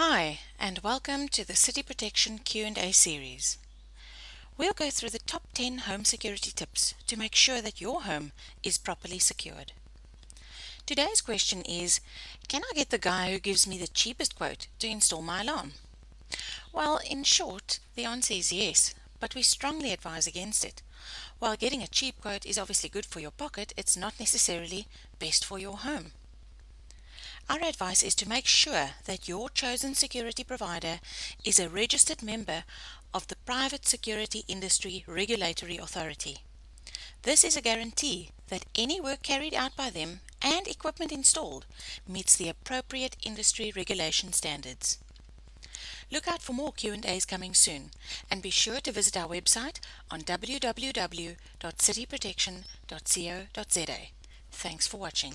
Hi, and welcome to the City Protection Q&A series. We'll go through the top 10 home security tips to make sure that your home is properly secured. Today's question is, can I get the guy who gives me the cheapest quote to install my alarm? Well, in short, the answer is yes, but we strongly advise against it. While getting a cheap quote is obviously good for your pocket, it's not necessarily best for your home. Our advice is to make sure that your chosen security provider is a registered member of the Private Security Industry Regulatory Authority. This is a guarantee that any work carried out by them and equipment installed meets the appropriate industry regulation standards. Look out for more Q&As coming soon and be sure to visit our website on www.cityprotection.co.za. Thanks for watching.